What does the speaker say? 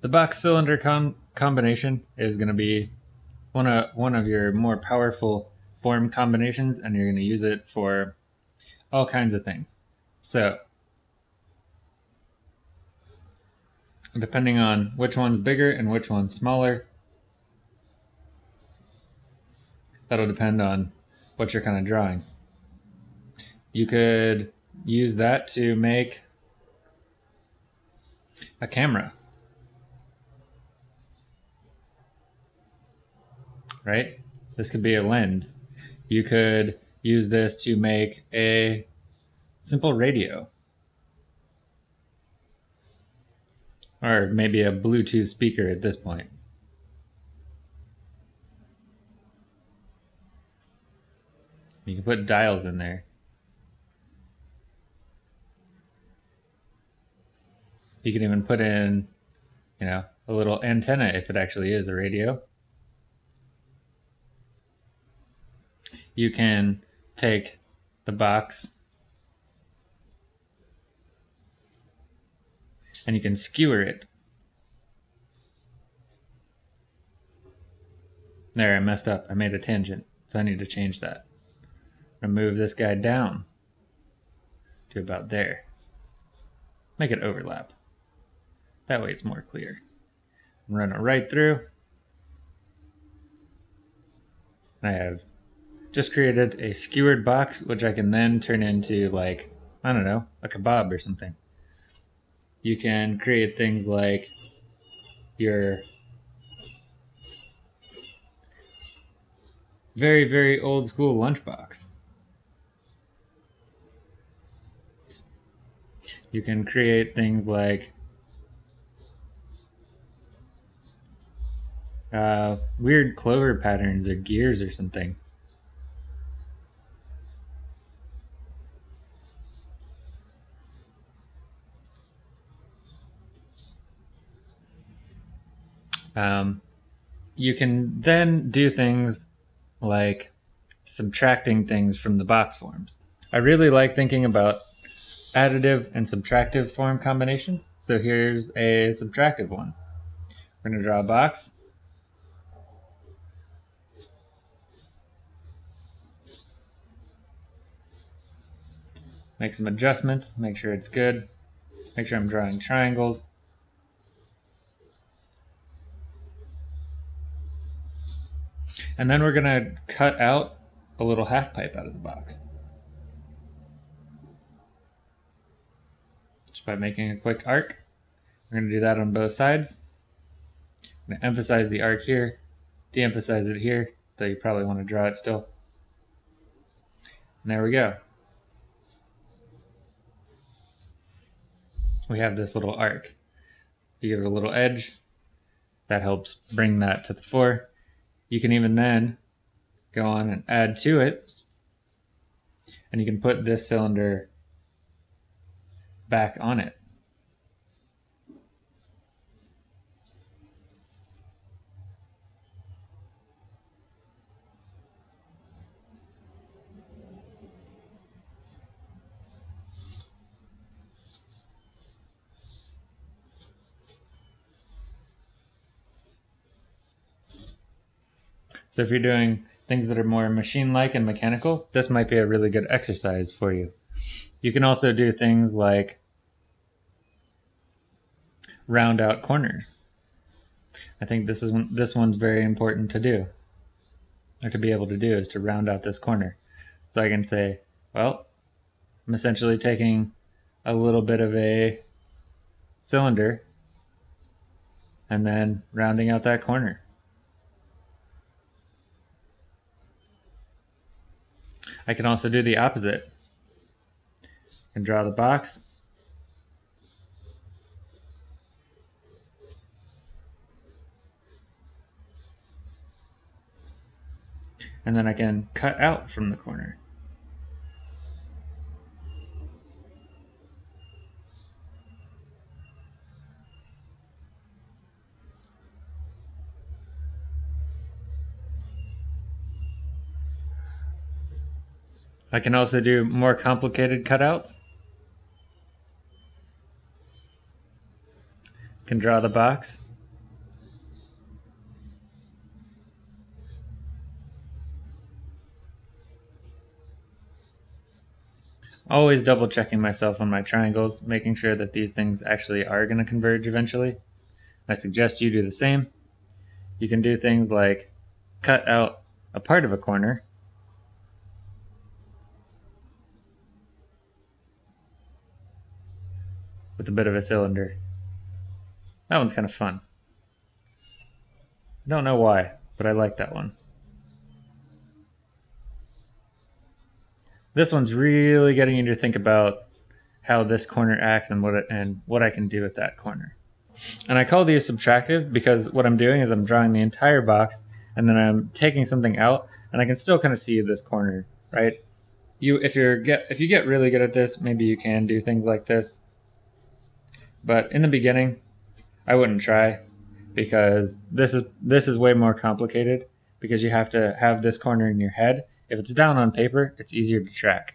The box cylinder com combination is going to be one of, one of your more powerful form combinations and you're going to use it for all kinds of things. So, depending on which one's bigger and which one's smaller, that'll depend on what you're kind of drawing. You could use that to make a camera. Right? This could be a lens. You could use this to make a simple radio. Or maybe a Bluetooth speaker at this point. You can put dials in there. You can even put in, you know, a little antenna if it actually is a radio. You can take the box and you can skewer it. There, I messed up. I made a tangent, so I need to change that. I'm move this guy down to about there. Make it overlap. That way it's more clear. Run it right through. I have just created a skewered box, which I can then turn into like, I don't know, a kebab or something. You can create things like your very, very old school lunchbox. You can create things like uh, weird clover patterns or gears or something. Um, you can then do things like subtracting things from the box forms. I really like thinking about additive and subtractive form combinations. So here's a subtractive one. We're going to draw a box. Make some adjustments, make sure it's good. Make sure I'm drawing triangles. And then we're going to cut out a little half pipe out of the box. Just by making a quick arc. We're going to do that on both sides. I'm going to emphasize the arc here, de-emphasize it here, though you probably want to draw it still. And there we go. We have this little arc. You give it a little edge, that helps bring that to the fore. You can even then go on and add to it, and you can put this cylinder back on it. So if you're doing things that are more machine-like and mechanical, this might be a really good exercise for you. You can also do things like round out corners. I think this is this one's very important to do, or to be able to do, is to round out this corner. So I can say, well, I'm essentially taking a little bit of a cylinder and then rounding out that corner. I can also do the opposite. and draw the box. And then I can cut out from the corner. I can also do more complicated cutouts. can draw the box. Always double checking myself on my triangles, making sure that these things actually are going to converge eventually. I suggest you do the same. You can do things like cut out a part of a corner with a bit of a cylinder. That one's kind of fun. I don't know why, but I like that one. This one's really getting you to think about how this corner acts and what it, and what I can do with that corner. And I call these subtractive because what I'm doing is I'm drawing the entire box and then I'm taking something out and I can still kind of see this corner, right? You if you're get if you get really good at this, maybe you can do things like this. But in the beginning, I wouldn't try because this is this is way more complicated because you have to have this corner in your head if it's down on paper, it's easier to track.